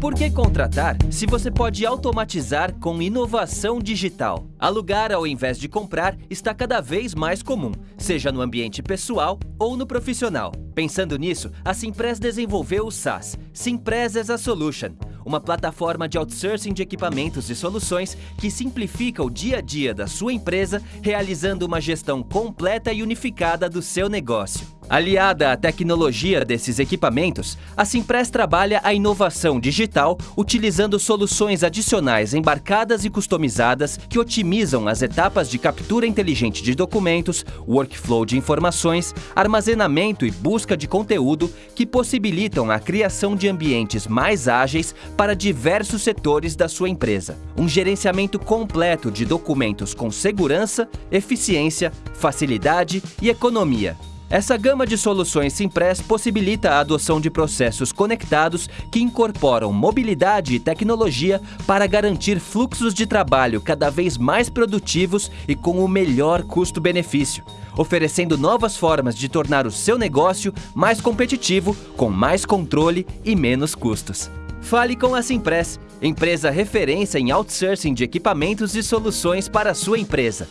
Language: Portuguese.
Por que contratar se você pode automatizar com inovação digital? Alugar ao invés de comprar está cada vez mais comum, seja no ambiente pessoal ou no profissional. Pensando nisso, a Simpress desenvolveu o SaaS, Simpress as a Solution, uma plataforma de outsourcing de equipamentos e soluções que simplifica o dia a dia da sua empresa, realizando uma gestão completa e unificada do seu negócio. Aliada à tecnologia desses equipamentos, a Simpress trabalha a inovação digital utilizando soluções adicionais embarcadas e customizadas que otimizam as etapas de captura inteligente de documentos, workflow de informações, armazenamento e busca de conteúdo que possibilitam a criação de ambientes mais ágeis para diversos setores da sua empresa. Um gerenciamento completo de documentos com segurança, eficiência, facilidade e economia. Essa gama de soluções Simpress possibilita a adoção de processos conectados que incorporam mobilidade e tecnologia para garantir fluxos de trabalho cada vez mais produtivos e com o melhor custo-benefício, oferecendo novas formas de tornar o seu negócio mais competitivo, com mais controle e menos custos. Fale com a Simpress, empresa referência em outsourcing de equipamentos e soluções para a sua empresa.